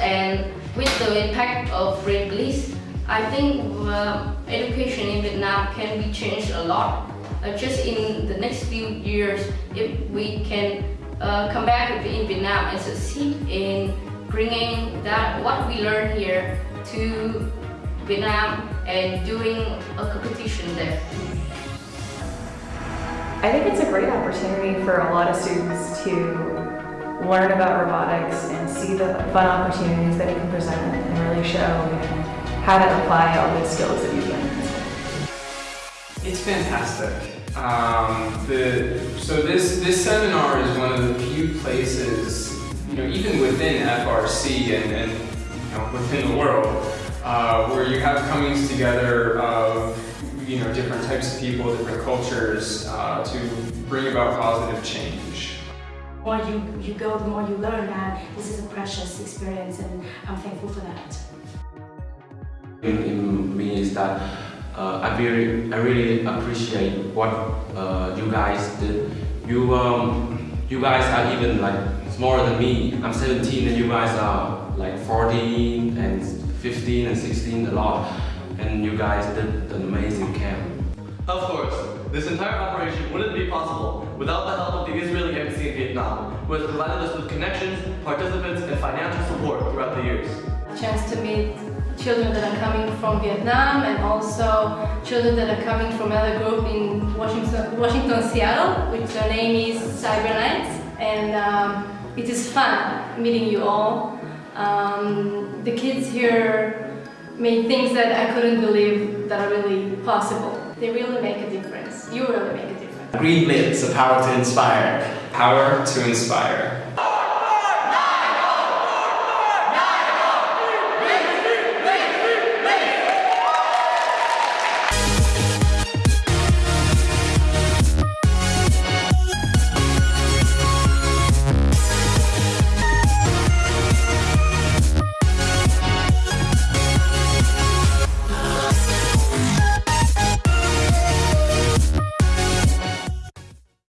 and with the impact of Green Blitz, I think uh, education in Vietnam can be changed a lot. Uh, just in the next few years, if we can uh, come back in Vietnam and succeed in bringing that what we learn here to Vietnam and doing a competition there. I think it's a great opportunity for a lot of students to learn about robotics and see the fun opportunities that it can present and really show how to apply all those skills that you've learned. It's fantastic. Um, the, so this, this seminar is one of the few places, you know, even within FRC and, and you know, within the world, uh, where you have comings together of you know different types of people, different cultures uh, to bring about positive change. The more you, you go, the more you learn that this is a precious experience and I'm thankful for that. In, in me is that uh, I really, I really appreciate what uh, you guys did. You, um, you guys are even like smaller than me. I'm 17 and you guys are like 14 and 15 and 16 a lot. And you guys did an amazing camp. Of course, this entire operation wouldn't be possible without the help who has provided us with connections, participants, and financial support throughout the years. A chance to meet children that are coming from Vietnam and also children that are coming from another group in Washington, Washington Seattle, which their name is Cybernights. And um, it is fun meeting you all. Um, the kids here made things that I couldn't believe that are really possible. They really make a difference. You really make a difference. Green Blitz, the power to inspire. Power to inspire.